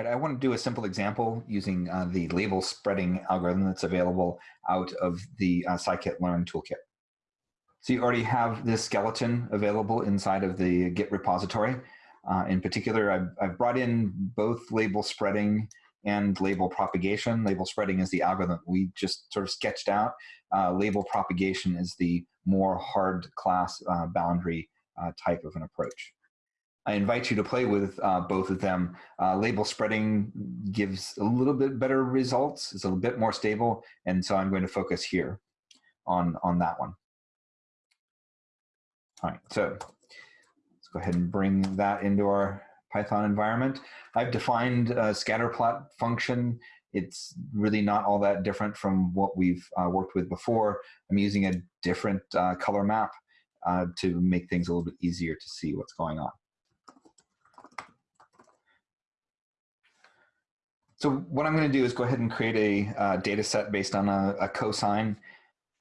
Right, I want to do a simple example using uh, the label spreading algorithm that's available out of the uh, scikit-learn toolkit. So you already have this skeleton available inside of the Git repository. Uh, in particular, I've, I've, brought in both label spreading and label propagation. Label spreading is the algorithm we just sort of sketched out. Uh, label propagation is the more hard class uh, boundary uh, type of an approach. I invite you to play with uh, both of them. Uh, label spreading gives a little bit better results. It's a little bit more stable. And so I'm going to focus here on, on that one. All right, so let's go ahead and bring that into our Python environment. I've defined a scatterplot function. It's really not all that different from what we've uh, worked with before. I'm using a different uh, color map uh, to make things a little bit easier to see what's going on. So what I'm going to do is go ahead and create a uh, data set based on a, a cosine.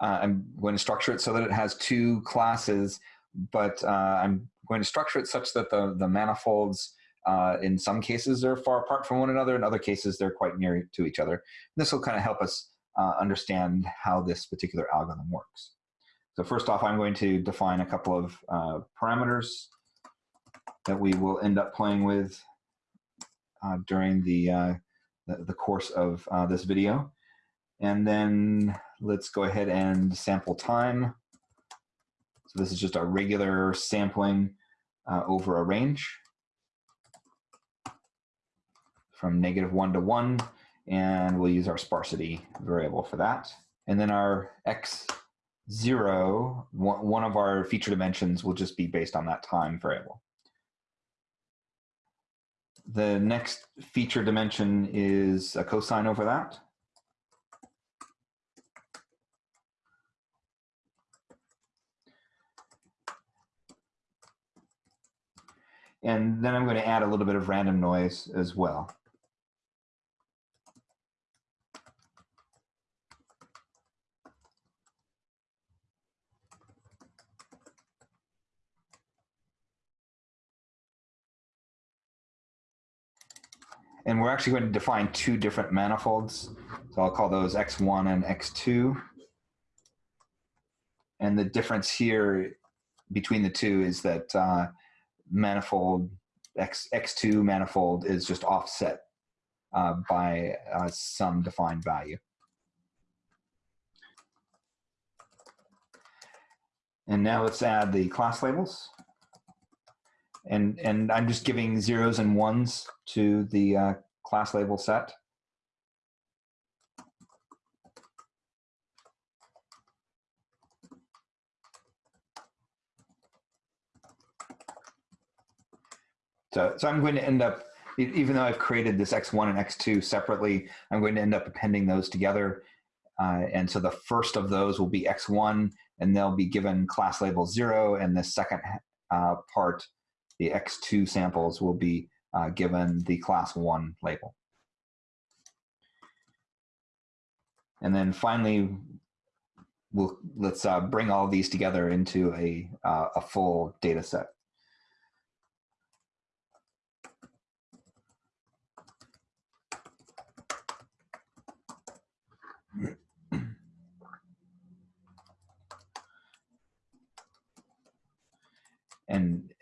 Uh, I'm going to structure it so that it has two classes but uh, I'm going to structure it such that the, the manifolds uh, in some cases are far apart from one another. In other cases, they're quite near to each other. This will kind of help us uh, understand how this particular algorithm works. So first off, I'm going to define a couple of uh, parameters that we will end up playing with during the, the, course of this video. And then let's go ahead and sample time. So this is just our regular sampling uh, over a range from negative one to one, and we'll use our sparsity variable for that. And then our x zero, one of our feature dimensions will just be based on that time variable. The next feature dimension is a cosine over that. And then I'm going to add a little bit of random noise as well. And we're actually going to define two different manifolds. So I'll call those X1 and X2. And the difference here between the two is that uh, manifold X, X2 manifold is just offset uh, by uh, some defined value. And now let's add the class labels. And, and I'm just giving zeros and ones to the uh, class label set. So, so I'm going to end up, even though I've created this X1 and X2 separately, I'm going to end up appending those together. Uh, and so the first of those will be X1 and they'll be given class label zero. And the second uh, part, the X2 samples will be uh, given the class one label. And then finally, we'll, let's uh, bring all these together into a, uh, a full data set.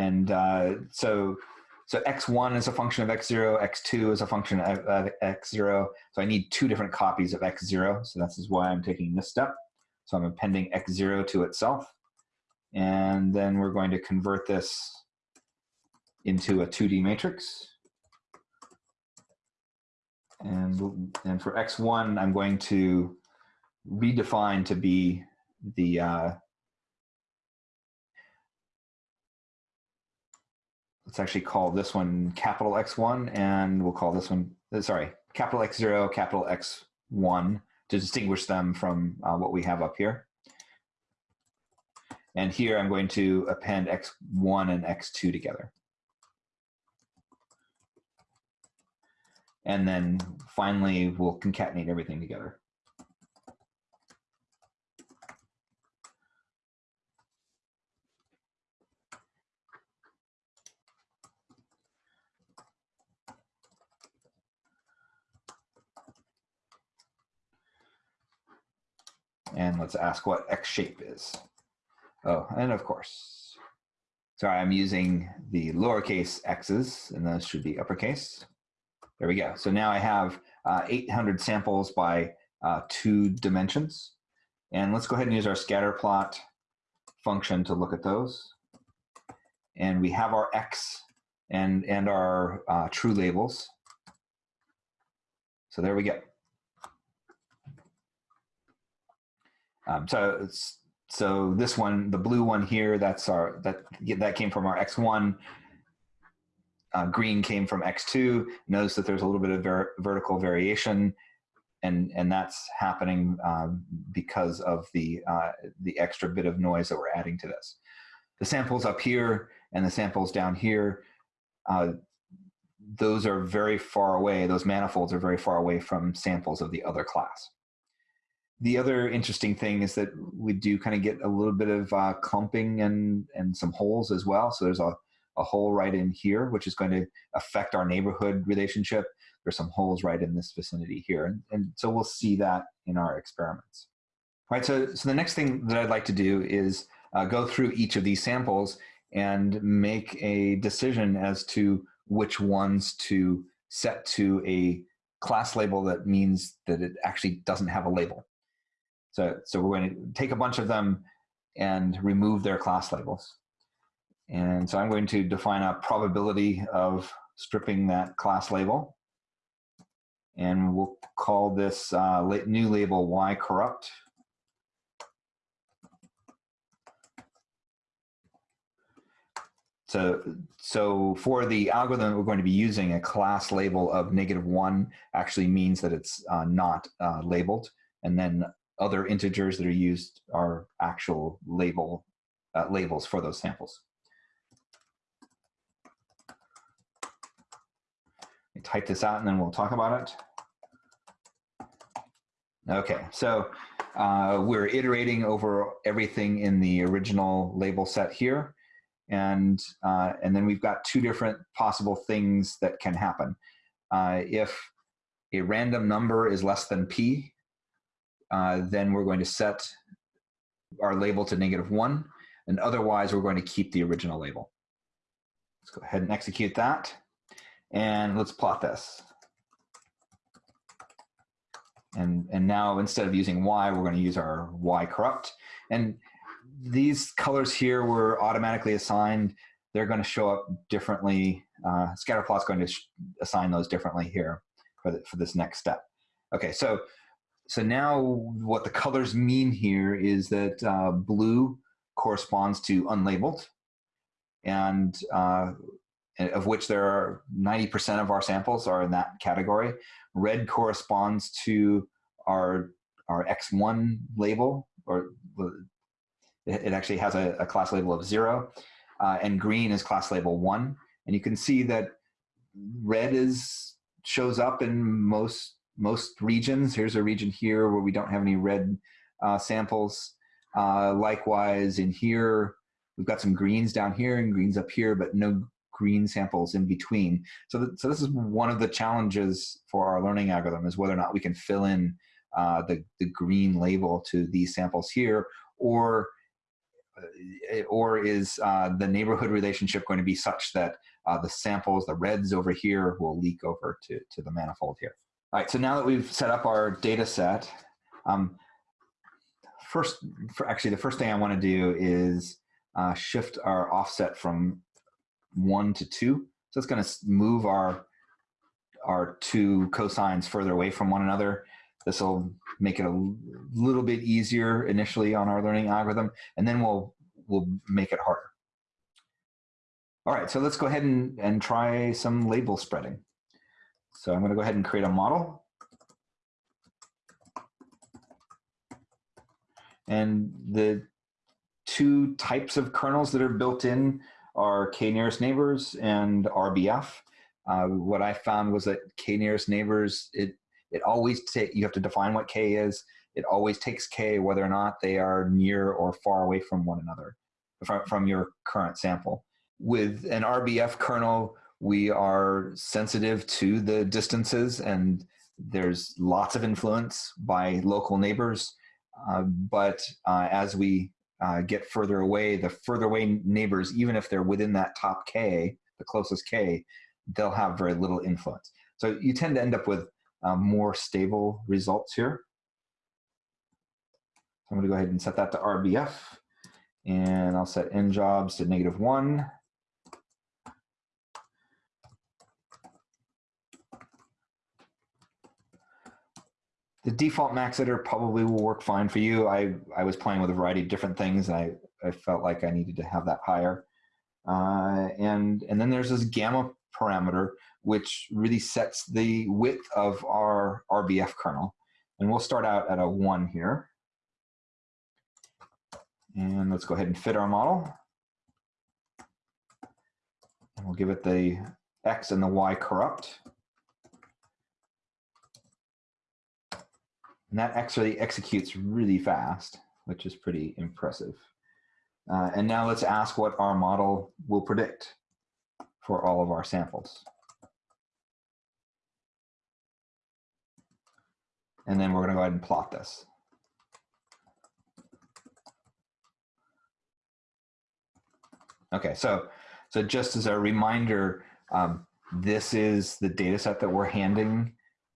And uh, so so x1 is a function of x0, x2 is a function of, x0. So I need two different copies of x0. So this is why I'm taking this step. So I'm appending x0 to itself. And then we're going to convert this into a 2D matrix. And, and for x1, I'm going to redefine to be the uh, let's actually call this one capital X1 and we'll call this one, uh, sorry, capital X0, capital X1 to distinguish them from uh, what we have up here. And here I'm going to append X1 and X2 together. And then finally, we'll concatenate everything together. And let's ask what X shape is. Oh, and of course, sorry, I'm using the lowercase x's, and those should be uppercase. There we go. So now I have uh, 800 samples by uh, two dimensions. And let's go ahead and use our scatter plot function to look at those. And we have our X and, and our uh, true labels. So there we go. Um, so so this one, the blue one here, that's our that that came from our X1. Uh, green came from X2. Notice that there's a little bit of ver vertical variation, and and that's happening um, because of the uh, the extra bit of noise that we're adding to this. The samples up here and the samples down here, uh, those are very far away. Those manifolds are very far away from samples of the other class the other interesting thing is that we do kind of get a little bit of uh, clumping and and some holes as well. So there's a, a hole right in here, which is going to affect our neighborhood relationship. There's some holes right in this vicinity here. And, and so we'll see that in our experiments. All right, so, so the next thing that I'd like to do is uh, go through each of these samples and make a decision as to which ones to set to a class label that means that it actually doesn't have a label. So, so we're going to take a bunch of them and remove their class labels. And so I'm going to define a probability of stripping that class label. And we'll call this uh, new label y corrupt. So, so for the algorithm we're going to be using, a class label of negative one actually means that it's uh, not uh, labeled. And then other integers that are used are actual label uh, labels for those samples. type this out and then we'll talk about it. Okay, so uh, we're iterating over everything in the original label set here. And, uh, and then we've got two different possible things that can happen. Uh, if a random number is less than p, uh, then we're going to set our label to negative one, and otherwise we're going to keep the original label. Let's go ahead and execute that, and let's plot this. And, and now instead of using y, we're going to use our y corrupt. And these colors here were automatically assigned. They're going to show up differently. Uh, Scatterplot's going to assign those differently here for, the, for this next step. Okay, so so now what the colors mean here is that uh, blue corresponds to unlabeled, and uh, of which there are 90% of our samples are in that category. Red corresponds to our, our X1 label, or it actually has a, a class label of zero, uh, and green is class label one. And you can see that red is shows up in most most regions. Here's a region here where we don't have any red uh, samples. Uh, likewise, in here, we've got some greens down here and greens up here, but no green samples in between. So, th so this is one of the challenges for our learning algorithm is whether or not we can fill in uh, the, the green label to these samples here, or uh, or is uh, the neighborhood relationship going to be such that uh, the samples, the reds over here, will leak over to, to the manifold here. All right, so now that we've set up our data set, um, first, for actually the first thing I want to do is uh, shift our offset from one to two. So it's going to move our, our two cosines further away from one another. This will make it a little bit easier initially on our learning algorithm, and then we'll, we'll make it harder. All right, so let's go ahead and, and try some label spreading. So I'm going to go ahead and create a model. And the two types of kernels that are built in are k nearest neighbors and RBF. Uh, what I found was that k nearest neighbors, it, it always you have to define what k is. It always takes k whether or not they are near or far away from one another, from, from your current sample. With an RBF kernel, we are sensitive to the distances and there's lots of influence by local neighbors. Uh, but uh, as we uh, get further away, the further away neighbors, even if they're within that top k, the closest k, they'll have very little influence. So you tend to end up with uh, more stable results here. I'm going to go ahead and set that to RBF. And I'll set n jobs to negative 1. The default max iter probably will work fine for you. I, I was playing with a variety of different things, and I, I felt like I needed to have that higher. Uh, and, and then there's this gamma parameter, which really sets the width of our RBF kernel. And we'll start out at a 1 here. And let's go ahead and fit our model. And we'll give it the X and the Y corrupt. And that actually executes really fast, which is pretty impressive. Uh, and now let's ask what our model will predict for all of our samples. And then we're going to go ahead and plot this. Okay, so so just as a reminder, um, this is the data set that we're handing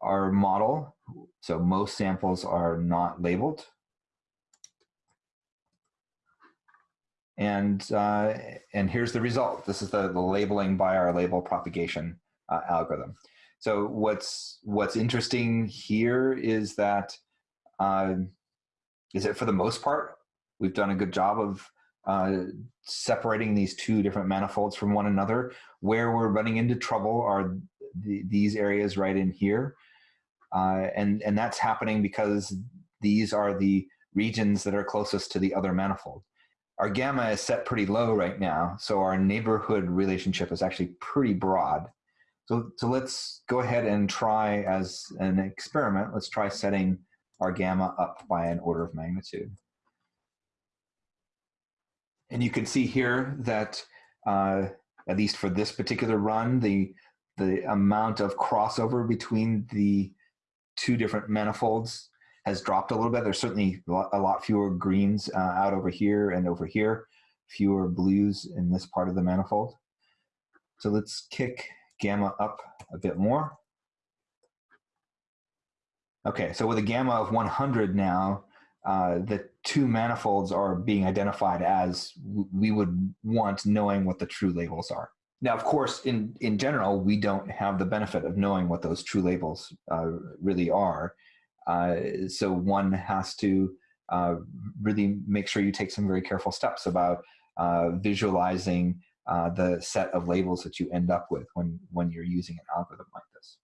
our model. So most samples are not labeled. And, uh, and here's the result. This is the, the labeling by our label propagation uh, algorithm. So what's, what's interesting here is that uh, is it for the most part, we've done a good job of uh, separating these two different manifolds from one another. Where we're running into trouble are the, these areas right in here. Uh, and, and that's happening because these are the regions that are closest to the other manifold. Our gamma is set pretty low right now, so our neighborhood relationship is actually pretty broad. So, so let's go ahead and try as an experiment, let's try setting our gamma up by an order of magnitude. And you can see here that, uh, at least for this particular run, the, the amount of crossover between the two different manifolds has dropped a little bit. There's certainly a lot fewer greens uh, out over here and over here, fewer blues in this part of the manifold. So let's kick gamma up a bit more. Okay, so with a gamma of 100 now, uh, the two manifolds are being identified as we would want knowing what the true labels are. Now, of course, in, in general, we don't have the benefit of knowing what those true labels uh, really are. Uh, so one has to uh, really make sure you take some very careful steps about uh, visualizing uh, the set of labels that you end up with when, when you're using an algorithm like this.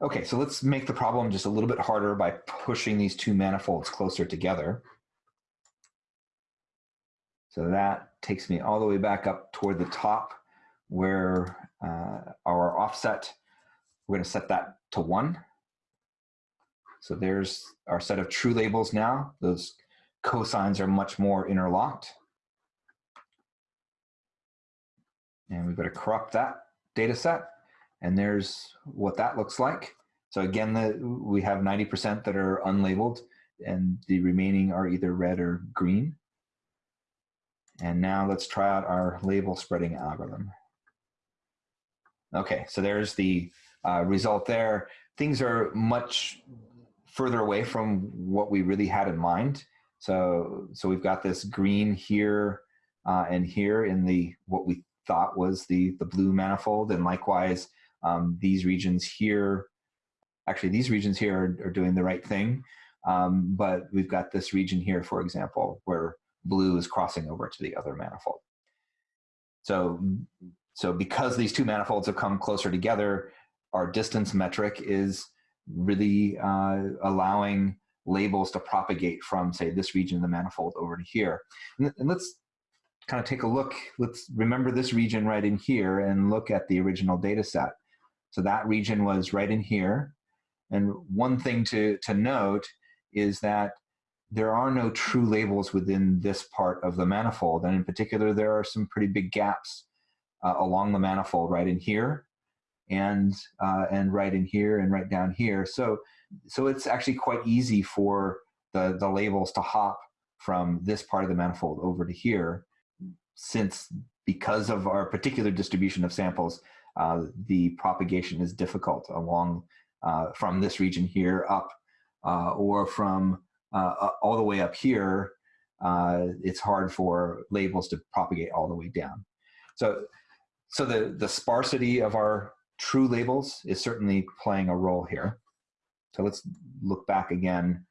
Okay, so let's make the problem just a little bit harder by pushing these two manifolds closer together. So that takes me all the way back up toward the top where uh, our offset, we're going to set that to one. So there's our set of true labels now. Those cosines are much more interlocked. And we've got to corrupt that data set. And there's what that looks like. So again, the, we have 90% that are unlabeled and the remaining are either red or green. And now let's try out our label spreading algorithm. Okay, so there's the uh, result there. Things are much further away from what we really had in mind. So, so we've got this green here uh, and here in the what we thought was the, the blue manifold. And likewise, um, these regions here, actually these regions here are, are doing the right thing. Um, but we've got this region here, for example, where blue is crossing over to the other manifold. So, so because these two manifolds have come closer together, our distance metric is really uh, allowing labels to propagate from, say, this region of the manifold over to here. And, and let's kind of take a look. Let's remember this region right in here and look at the original data set. So that region was right in here. And one thing to, to note is that there are no true labels within this part of the manifold. And in particular, there are some pretty big gaps uh, along the manifold right in here. and uh, and right in here and right down here. So so it's actually quite easy for the the labels to hop from this part of the manifold over to here, since because of our particular distribution of samples, uh, the propagation is difficult along uh, from this region here up uh, or from uh, all the way up here. Uh, it's hard for labels to propagate all the way down. So, so the, the sparsity of our true labels is certainly playing a role here. So let's look back again.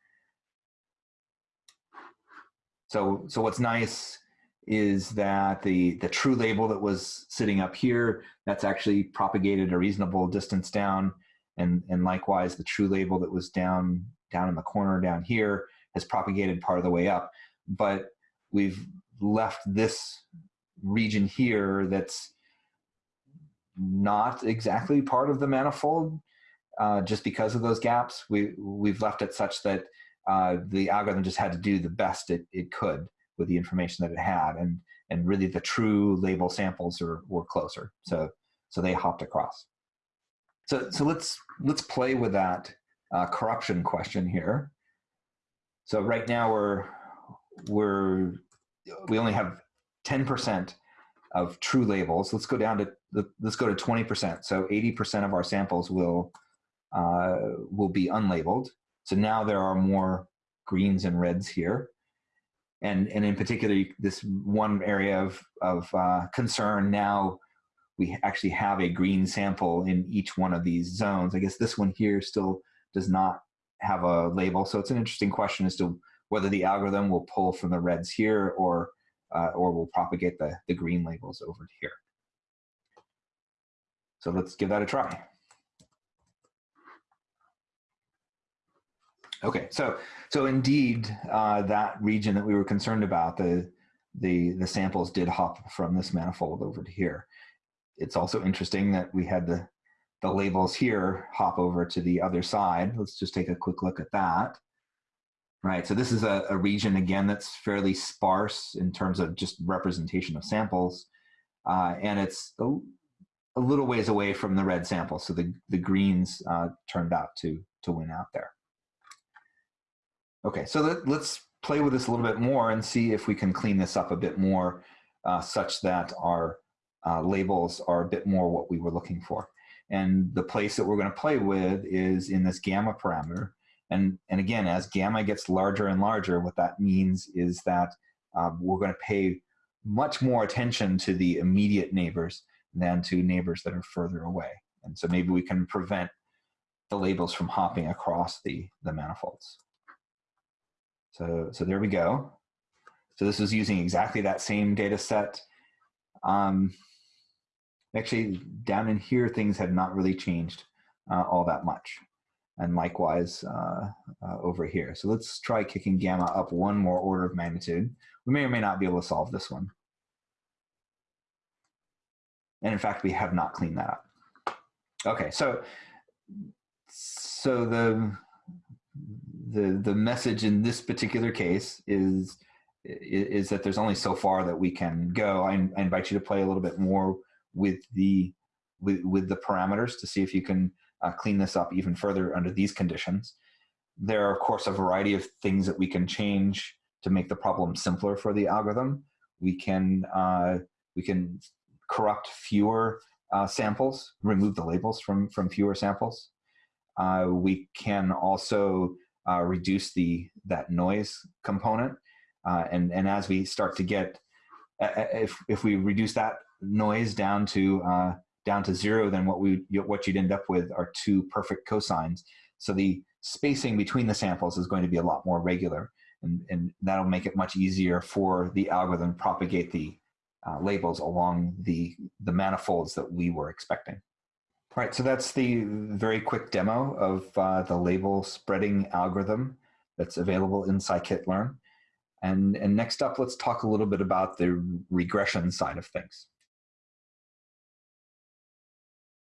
So, so what's nice is that the, the true label that was sitting up here, that's actually propagated a reasonable distance down. And, and likewise, the true label that was down, down in the corner down here has propagated part of the way up. But we've left this region here that's not exactly part of the manifold uh, just because of those gaps. We, we've left it such that uh, the algorithm just had to do the best it, it could with the information that it had. And, and really the true label samples are, were closer. So, so they hopped across. So, so let's, let's play with that uh, corruption question here. So right now we're, we're, we only have 10% of true labels. Let's go down to, let's go to 20%. So 80% of our samples will, uh, will be unlabeled. So now there are more greens and reds here and and in particular this one area of of uh, concern now we actually have a green sample in each one of these zones i guess this one here still does not have a label. So it's an interesting question as to whether the algorithm will pull from the reds here or uh, or will propagate the the green labels over here. So let's give that a try. Okay, so so indeed, uh, that region that we were concerned about, the the the samples did hop from this manifold over to here. It's also interesting that we had the the labels here hop over to the other side. Let's just take a quick look at that. Right, so this is a, a region again that's fairly sparse in terms of just representation of samples, uh, and it's a, a, little ways away from the red sample. So the the greens uh, turned out to to win out there. Okay, so let, us play with this a little bit more and see if we can clean this up a bit more uh, such that our uh, labels are a bit more what we were looking for. And the place that we're going to play with is in this gamma parameter. And, and again, as gamma gets larger and larger, what that means is that um, we're going to pay much more attention to the immediate neighbors than to neighbors that are further away. And so maybe we can prevent the labels from hopping across the, the manifolds. So, so there we go. So this was using exactly that same data set. Um, actually, down in here, things have not really changed uh, all that much. And likewise uh, uh, over here. So let's try kicking gamma up one more order of magnitude. We may or may not be able to solve this one. And in fact, we have not cleaned that up. Okay, so so the the the message in this particular case is is that there's only so far that we can go. I, I invite you to play a little bit more with the with with the parameters to see if you can uh, clean this up even further under these conditions. There are of course a variety of things that we can change to make the problem simpler for the algorithm. We can uh, we can corrupt fewer uh, samples, remove the labels from from fewer samples. Uh, we can also uh, reduce the that noise component. Uh, and, and as we start to get, if, if we reduce that noise down to, uh, down to zero, then what, we, what you'd end up with are two perfect cosines. So the spacing between the samples is going to be a lot more regular. And, and that'll make it much easier for the algorithm to propagate the uh, labels along the, the manifolds that we were expecting. All right, so that's the very quick demo of uh, the label spreading algorithm that's available in scikit-learn. And, and next up, let's talk a little bit about the regression side of things.